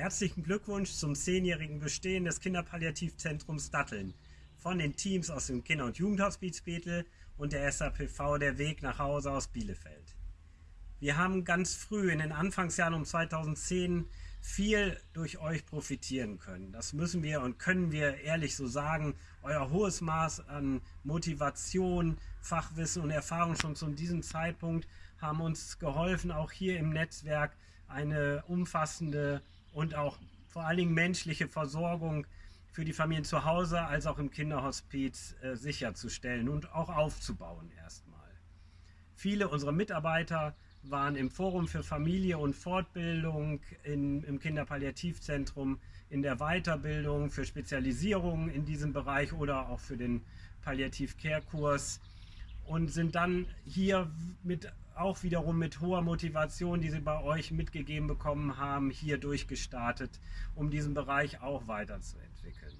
Herzlichen Glückwunsch zum zehnjährigen Bestehen des Kinderpalliativzentrums Datteln von den Teams aus dem Kinder- und Jugendhospiz Bethel und der SAPV Der Weg nach Hause aus Bielefeld. Wir haben ganz früh in den Anfangsjahren um 2010 viel durch euch profitieren können. Das müssen wir und können wir ehrlich so sagen. Euer hohes Maß an Motivation, Fachwissen und Erfahrung schon zu diesem Zeitpunkt haben uns geholfen, auch hier im Netzwerk eine umfassende und auch vor allen Dingen menschliche Versorgung für die Familien zu Hause als auch im Kinderhospiz äh, sicherzustellen und auch aufzubauen erstmal. Viele unserer Mitarbeiter waren im Forum für Familie und Fortbildung in, im Kinderpalliativzentrum in der Weiterbildung für Spezialisierungen in diesem Bereich oder auch für den Palliativ-Care-Kurs und sind dann hier mit auch wiederum mit hoher Motivation, die sie bei euch mitgegeben bekommen haben, hier durchgestartet, um diesen Bereich auch weiterzuentwickeln.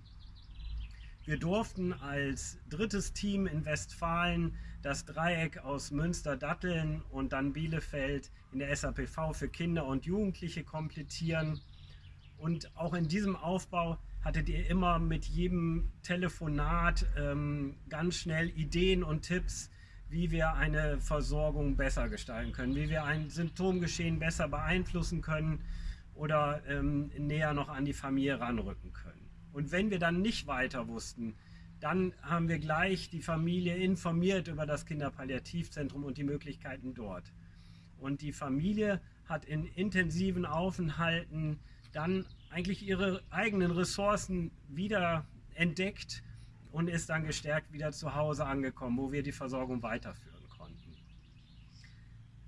Wir durften als drittes Team in Westfalen das Dreieck aus Münster, Datteln und dann Bielefeld in der SAPV für Kinder und Jugendliche komplettieren. Und auch in diesem Aufbau hattet ihr immer mit jedem Telefonat ähm, ganz schnell Ideen und Tipps, wie wir eine Versorgung besser gestalten können, wie wir ein Symptomgeschehen besser beeinflussen können oder ähm, näher noch an die Familie ranrücken können. Und wenn wir dann nicht weiter wussten, dann haben wir gleich die Familie informiert über das Kinderpalliativzentrum und die Möglichkeiten dort. Und die Familie hat in intensiven Aufenthalten dann eigentlich ihre eigenen Ressourcen wieder entdeckt und ist dann gestärkt wieder zu Hause angekommen, wo wir die Versorgung weiterführen konnten.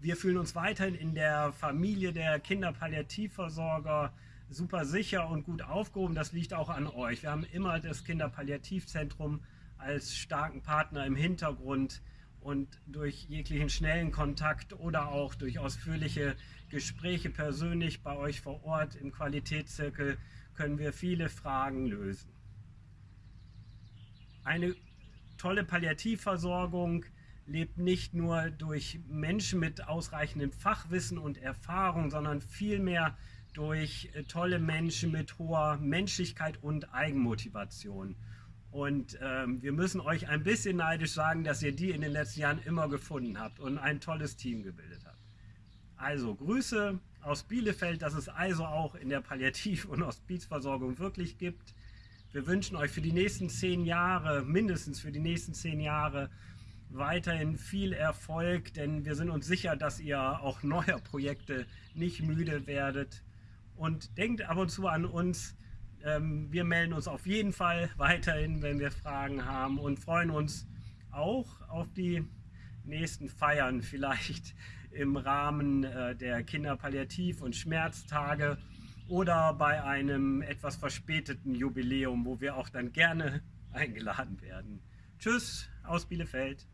Wir fühlen uns weiterhin in der Familie der Kinderpalliativversorger super sicher und gut aufgehoben. Das liegt auch an euch. Wir haben immer das Kinderpalliativzentrum als starken Partner im Hintergrund und durch jeglichen schnellen Kontakt oder auch durch ausführliche Gespräche persönlich bei euch vor Ort im Qualitätszirkel können wir viele Fragen lösen. Eine tolle Palliativversorgung lebt nicht nur durch Menschen mit ausreichendem Fachwissen und Erfahrung, sondern vielmehr durch äh, tolle Menschen mit hoher Menschlichkeit und Eigenmotivation. Und ähm, wir müssen euch ein bisschen neidisch sagen, dass ihr die in den letzten Jahren immer gefunden habt und ein tolles Team gebildet habt. Also Grüße aus Bielefeld, dass es also auch in der Palliativ- und Hospizversorgung wirklich gibt. Wir wünschen euch für die nächsten zehn Jahre, mindestens für die nächsten zehn Jahre, weiterhin viel Erfolg, denn wir sind uns sicher, dass ihr auch neuer Projekte nicht müde werdet. Und denkt ab und zu an uns. Ähm, wir melden uns auf jeden Fall weiterhin, wenn wir Fragen haben und freuen uns auch auf die nächsten Feiern, vielleicht im Rahmen äh, der Kinderpalliativ- und Schmerztage oder bei einem etwas verspäteten Jubiläum, wo wir auch dann gerne eingeladen werden. Tschüss aus Bielefeld.